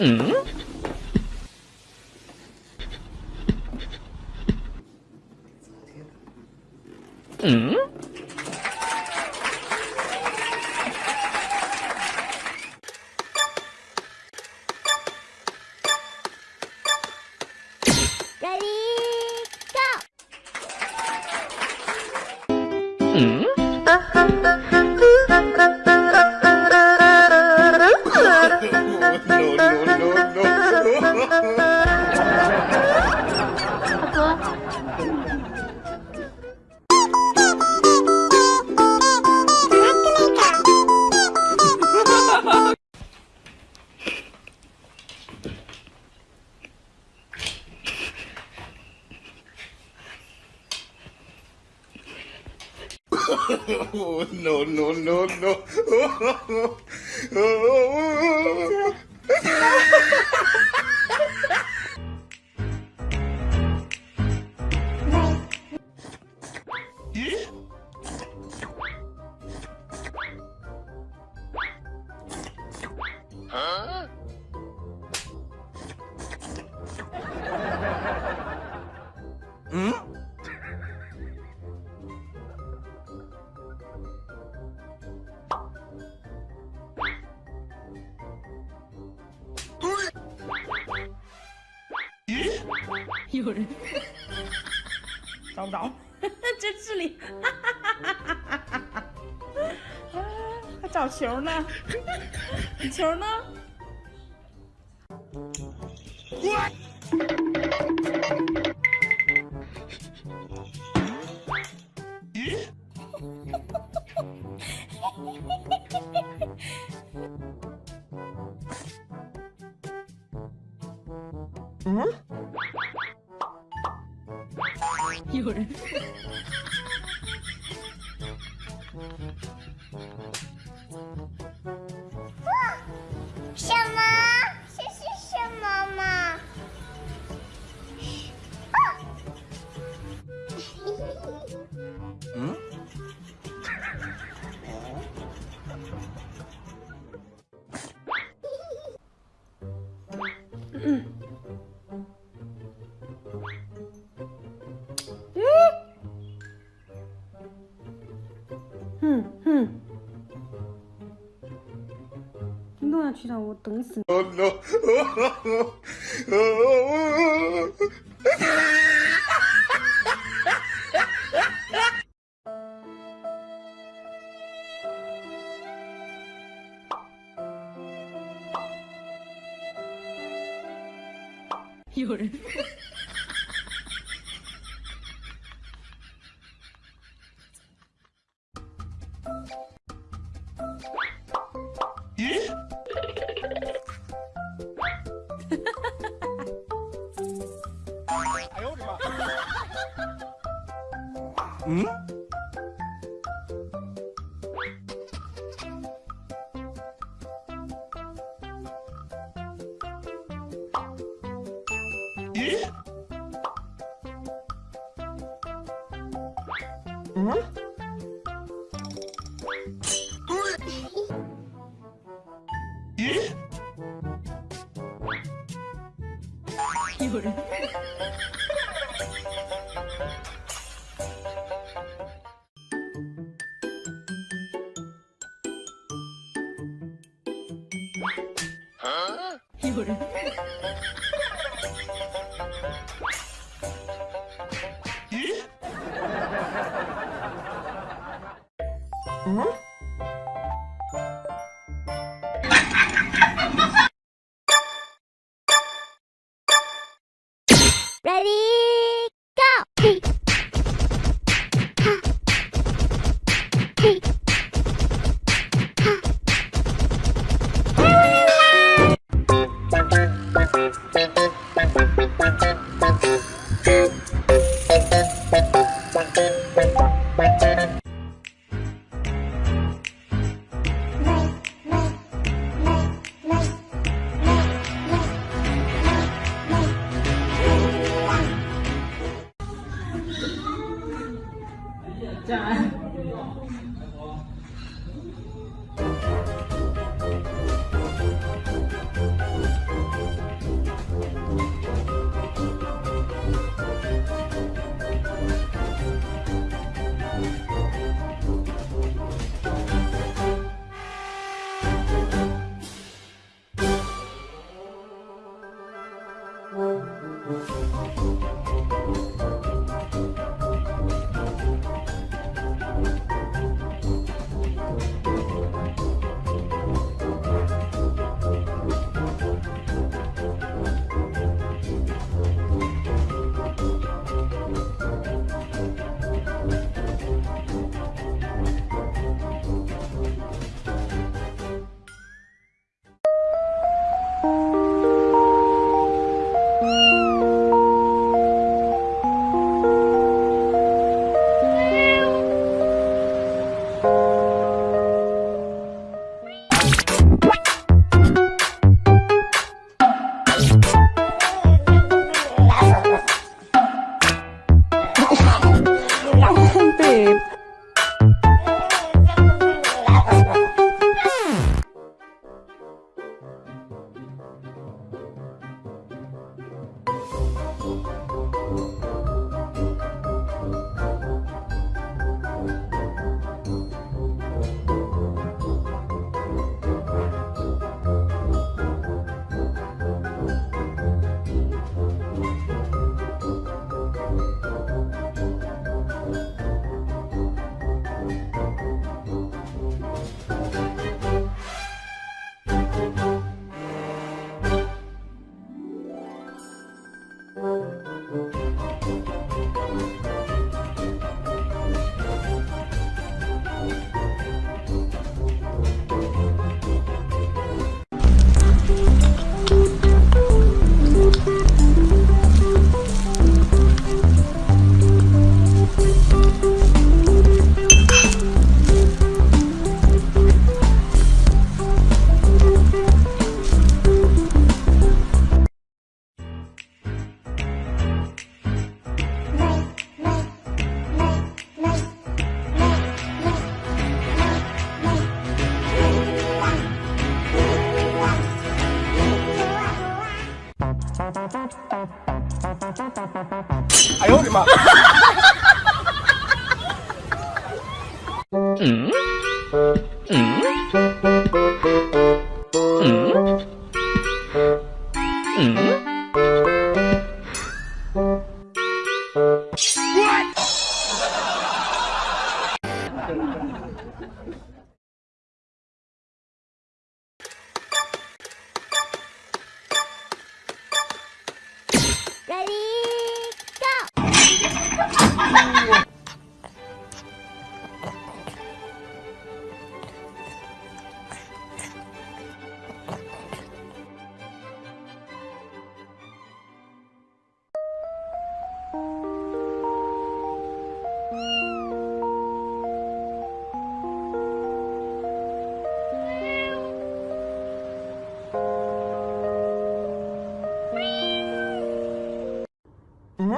嗯？嗯 Oh no, no, no, no. Oh, oh, oh, oh. 有人找不着，真是里，还找球呢？球呢？嗯？有人。去让我等死！有人。有人。有人。嗯 哎呦，我的妈。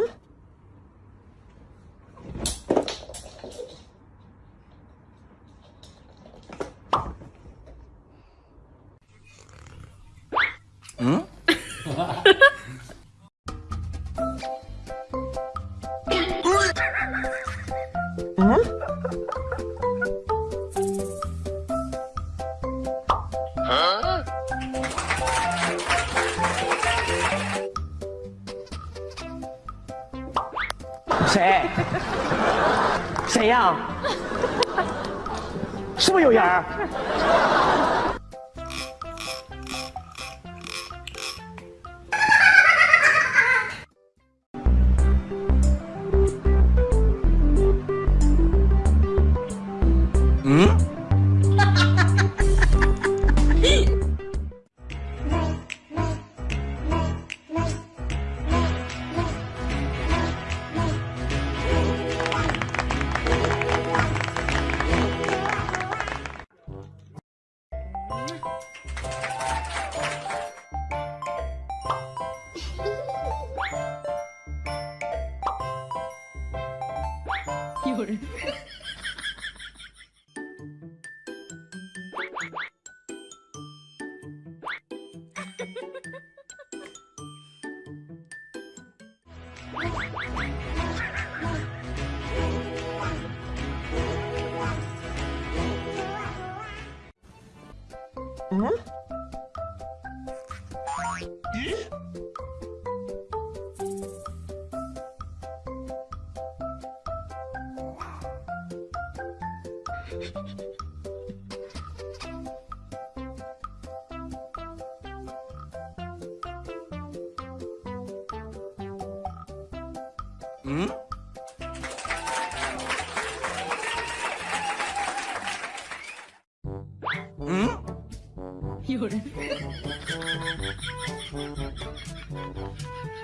谁？谁呀？是不是有人嗯嗯。有人。